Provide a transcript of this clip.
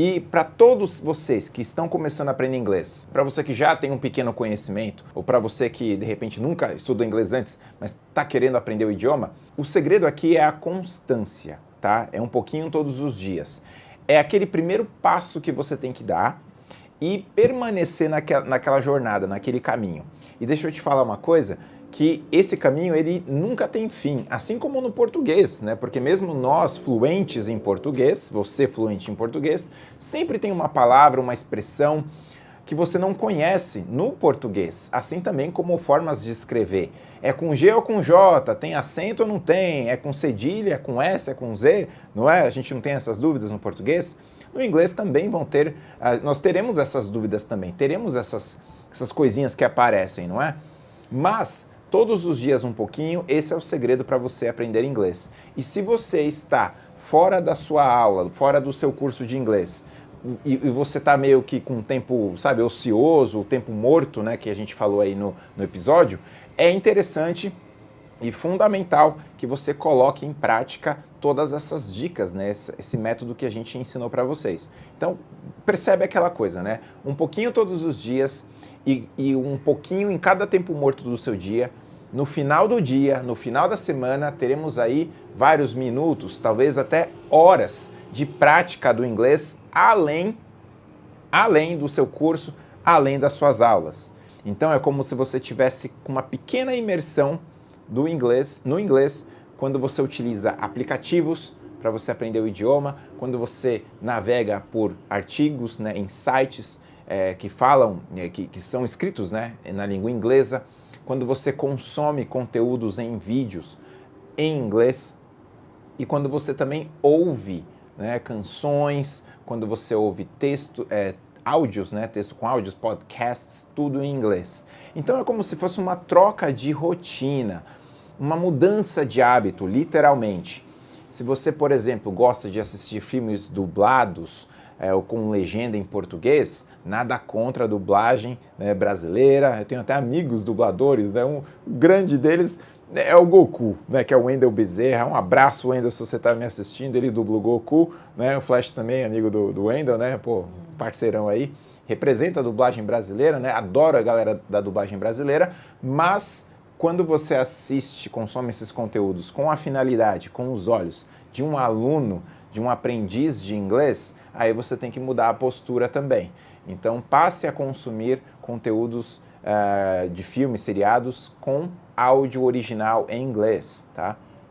E para todos vocês que estão começando a aprender inglês, para você que já tem um pequeno conhecimento, ou para você que de repente nunca estudou inglês antes, mas está querendo aprender o idioma, o segredo aqui é a constância, tá? É um pouquinho todos os dias. É aquele primeiro passo que você tem que dar e permanecer naquela, naquela jornada, naquele caminho. E deixa eu te falar uma coisa, que esse caminho ele nunca tem fim, assim como no português, né? Porque mesmo nós fluentes em português, você fluente em português, sempre tem uma palavra, uma expressão que você não conhece no português, assim também como formas de escrever. É com G ou com J, tem acento ou não tem, é com cedilha, é com S, é com Z, não é? A gente não tem essas dúvidas no português. No inglês também vão ter, ah, nós teremos essas dúvidas também, teremos essas, essas coisinhas que aparecem, não é? Mas todos os dias um pouquinho, esse é o segredo para você aprender inglês. E se você está fora da sua aula, fora do seu curso de inglês, e, e você está meio que com tempo, sabe, ocioso, o tempo morto, né, que a gente falou aí no, no episódio, é interessante e fundamental que você coloque em prática todas essas dicas, né, esse, esse método que a gente ensinou para vocês. Então, percebe aquela coisa, né? Um pouquinho todos os dias, e, e um pouquinho em cada tempo morto do seu dia. No final do dia, no final da semana, teremos aí vários minutos, talvez até horas de prática do inglês além, além do seu curso, além das suas aulas. Então é como se você tivesse uma pequena imersão do inglês, no inglês, quando você utiliza aplicativos para você aprender o idioma, quando você navega por artigos né, em sites é, que falam, é, que, que são escritos né, na língua inglesa, quando você consome conteúdos em vídeos em inglês e quando você também ouve né, canções, quando você ouve texto, é, áudios, né, texto com áudios, podcasts, tudo em inglês. Então é como se fosse uma troca de rotina, uma mudança de hábito, literalmente. Se você, por exemplo, gosta de assistir filmes dublados é, ou com legenda em português, nada contra a dublagem né, brasileira. Eu tenho até amigos dubladores, né? Um grande deles é o Goku, né, que é o Wendel Bezerra. Um abraço, Wendel, se você está me assistindo. Ele dubla o Goku, né? O Flash também, amigo do, do Wendel, né? Pô, parceirão aí. Representa a dublagem brasileira, né? Adoro a galera da dublagem brasileira, mas quando você assiste, consome esses conteúdos com a finalidade, com os olhos de um aluno, de um aprendiz de inglês, aí você tem que mudar a postura também. Então passe a consumir conteúdos uh, de filmes, seriados com áudio original em inglês, tá?